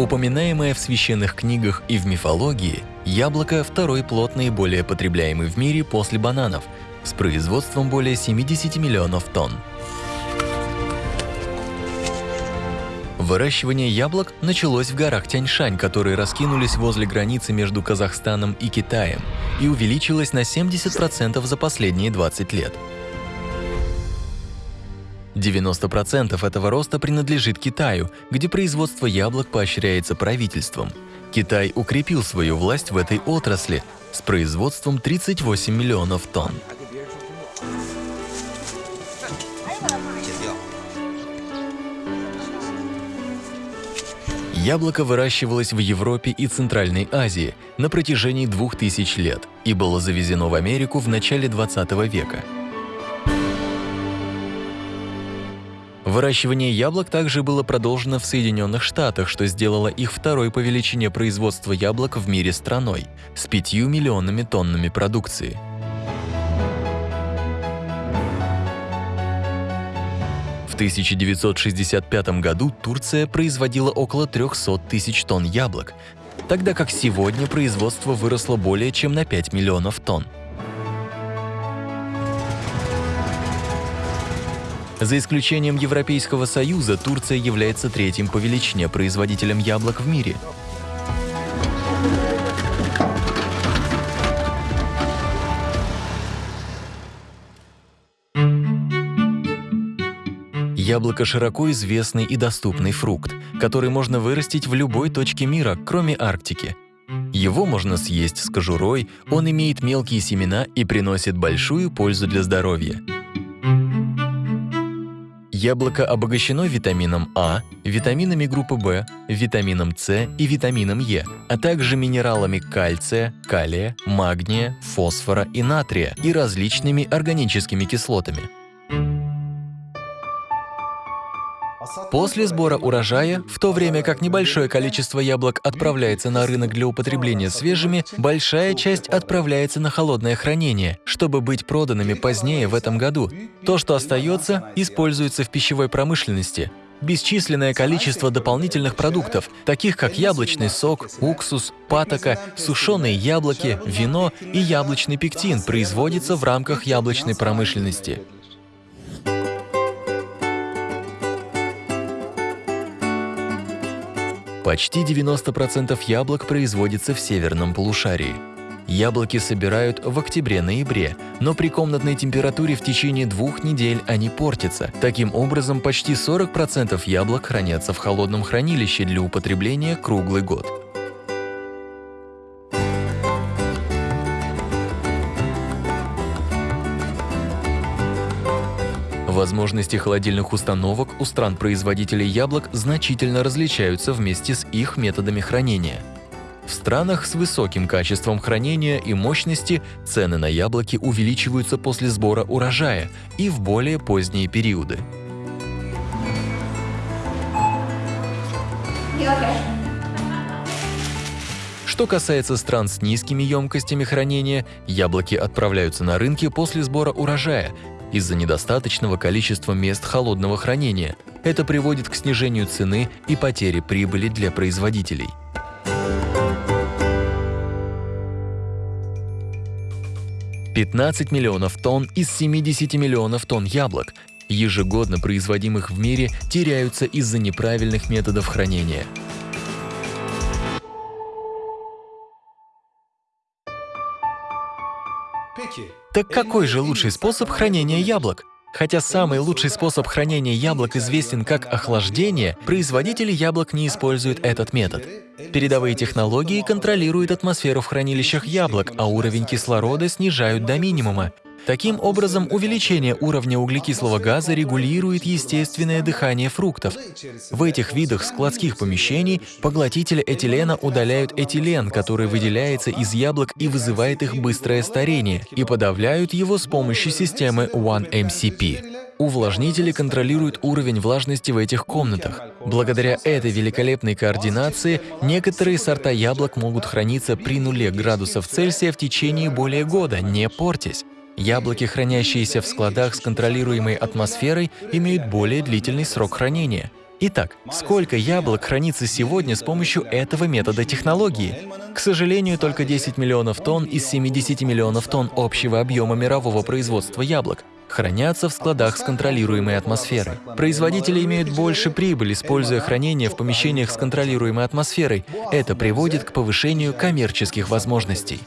Упоминаемое в священных книгах и в мифологии, яблоко – второй плод наиболее потребляемый в мире после бананов, с производством более 70 миллионов тонн. Выращивание яблок началось в горах Тяньшань, которые раскинулись возле границы между Казахстаном и Китаем, и увеличилось на 70% за последние 20 лет. 90% этого роста принадлежит Китаю, где производство яблок поощряется правительством. Китай укрепил свою власть в этой отрасли с производством 38 миллионов тонн. Яблоко выращивалось в Европе и Центральной Азии на протяжении двух тысяч лет и было завезено в Америку в начале 20 века. Выращивание яблок также было продолжено в Соединенных Штатах, что сделало их второй по величине производства яблок в мире страной с 5 миллионами тоннами продукции. В 1965 году Турция производила около 300 тысяч тонн яблок, тогда как сегодня производство выросло более чем на 5 миллионов тонн. За исключением Европейского Союза, Турция является третьим по величине производителем яблок в мире. Яблоко – широко известный и доступный фрукт, который можно вырастить в любой точке мира, кроме Арктики. Его можно съесть с кожурой, он имеет мелкие семена и приносит большую пользу для здоровья. Яблоко обогащено витамином А, витаминами группы В, витамином С и витамином Е, а также минералами кальция, калия, магния, фосфора и натрия и различными органическими кислотами. После сбора урожая, в то время как небольшое количество яблок отправляется на рынок для употребления свежими, большая часть отправляется на холодное хранение, чтобы быть проданными позднее в этом году. То, что остается, используется в пищевой промышленности. Бесчисленное количество дополнительных продуктов, таких как яблочный сок, уксус, патока, сушеные яблоки, вино и яблочный пектин производится в рамках яблочной промышленности. Почти 90% яблок производится в северном полушарии. Яблоки собирают в октябре-ноябре, но при комнатной температуре в течение двух недель они портятся. Таким образом, почти 40% яблок хранятся в холодном хранилище для употребления круглый год. Возможности холодильных установок у стран-производителей яблок значительно различаются вместе с их методами хранения. В странах с высоким качеством хранения и мощности цены на яблоки увеличиваются после сбора урожая и в более поздние периоды. Что касается стран с низкими емкостями хранения, яблоки отправляются на рынки после сбора урожая из-за недостаточного количества мест холодного хранения. Это приводит к снижению цены и потере прибыли для производителей. Пятнадцать миллионов тонн из 70 миллионов тонн яблок, ежегодно производимых в мире, теряются из-за неправильных методов хранения. Так какой же лучший способ хранения яблок? Хотя самый лучший способ хранения яблок известен как охлаждение, производители яблок не используют этот метод. Передовые технологии контролируют атмосферу в хранилищах яблок, а уровень кислорода снижают до минимума. Таким образом, увеличение уровня углекислого газа регулирует естественное дыхание фруктов. В этих видах складских помещений поглотители этилена удаляют этилен, который выделяется из яблок и вызывает их быстрое старение, и подавляют его с помощью системы 1MCP. Увлажнители контролируют уровень влажности в этих комнатах. Благодаря этой великолепной координации некоторые сорта яблок могут храниться при нуле градусов Цельсия в течение более года, не портясь. Яблоки, хранящиеся в складах с контролируемой атмосферой, имеют более длительный срок хранения. Итак, сколько яблок хранится сегодня с помощью этого метода технологии? К сожалению, только 10 миллионов тонн из 70 миллионов тонн общего объема мирового производства яблок хранятся в складах с контролируемой атмосферой. Производители имеют больше прибыль, используя хранение в помещениях с контролируемой атмосферой. Это приводит к повышению коммерческих возможностей.